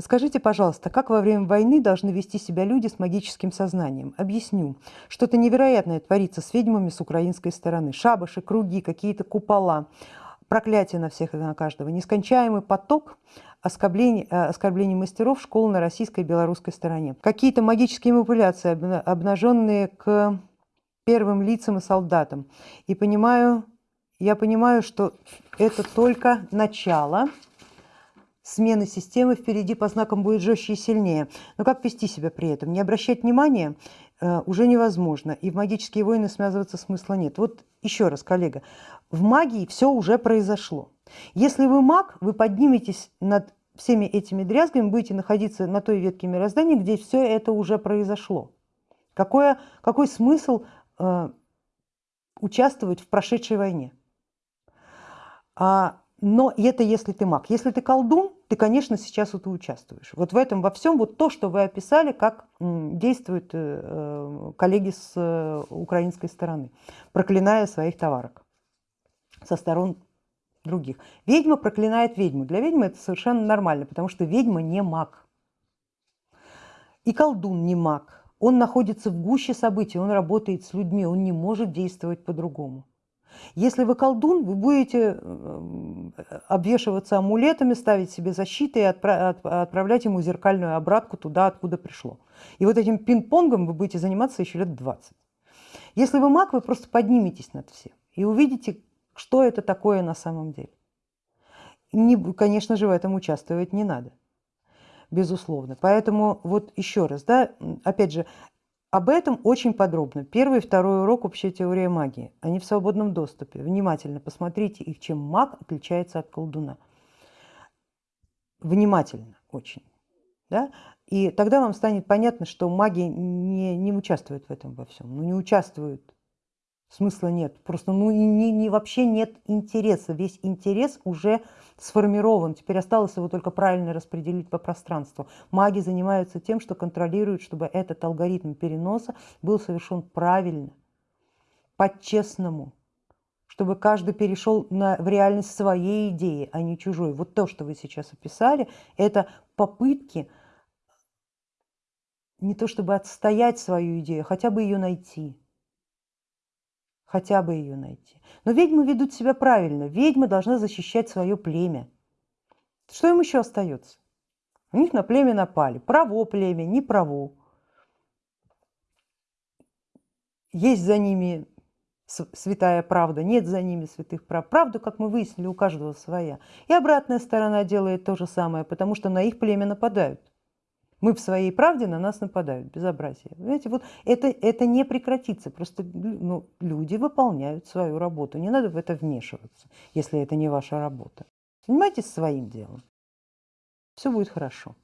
Скажите, пожалуйста, как во время войны должны вести себя люди с магическим сознанием? Объясню. Что-то невероятное творится с ведьмами с украинской стороны. Шабаши, круги, какие-то купола, проклятие на всех и на каждого, нескончаемый поток оскорблений, э, оскорблений мастеров школы на российской и белорусской стороне. Какие-то магические манипуляции, обнаженные к первым лицам и солдатам. И понимаю, я понимаю, что это только начало смены системы впереди по знакам будет жестче и сильнее. Но как вести себя при этом? Не обращать внимания э, уже невозможно, и в магические войны связываться смысла нет. Вот еще раз, коллега, в магии все уже произошло. Если вы маг, вы подниметесь над всеми этими дрязгами, будете находиться на той ветке мироздания, где все это уже произошло. Какое, какой смысл э, участвовать в прошедшей войне? А но это если ты маг. Если ты колдун, ты, конечно, сейчас вот участвуешь. Вот в этом во всем, вот то, что вы описали, как действуют э, э, коллеги с э, украинской стороны, проклиная своих товарок со сторон других. Ведьма проклинает ведьму. Для ведьмы это совершенно нормально, потому что ведьма не маг. И колдун не маг. Он находится в гуще событий, он работает с людьми, он не может действовать по-другому. Если вы колдун, вы будете обвешиваться амулетами, ставить себе защиты и отправлять ему зеркальную обратку туда, откуда пришло. И вот этим пинг-понгом вы будете заниматься еще лет 20. Если вы маг, вы просто подниметесь над всем и увидите, что это такое на самом деле. Не, конечно же, в этом участвовать не надо, безусловно. Поэтому вот еще раз, да, опять же, об этом очень подробно. Первый и второй урок «Общая теория магии». Они в свободном доступе. Внимательно посмотрите их, чем маг отличается от колдуна. Внимательно очень. Да? И тогда вам станет понятно, что маги не, не участвуют в этом во всем. Ну не участвуют смысла нет. Просто ну, не, не, вообще нет интереса. Весь интерес уже сформирован. Теперь осталось его только правильно распределить по пространству. Маги занимаются тем, что контролируют, чтобы этот алгоритм переноса был совершен правильно, по-честному. Чтобы каждый перешел на, в реальность своей идеи, а не чужой. Вот то, что вы сейчас описали, это попытки не то чтобы отстоять свою идею, а хотя бы ее найти хотя бы ее найти. Но ведьмы ведут себя правильно. Ведьма должна защищать свое племя. Что им еще остается? У них на племя напали. Право племя, не право. Есть за ними святая правда, нет за ними святых прав. Правда, как мы выяснили, у каждого своя. И обратная сторона делает то же самое, потому что на их племя нападают. Мы в своей правде, на нас нападают, безобразие. Знаете, вот это, это не прекратится, просто ну, люди выполняют свою работу, не надо в это вмешиваться, если это не ваша работа. Занимайтесь своим делом, все будет хорошо.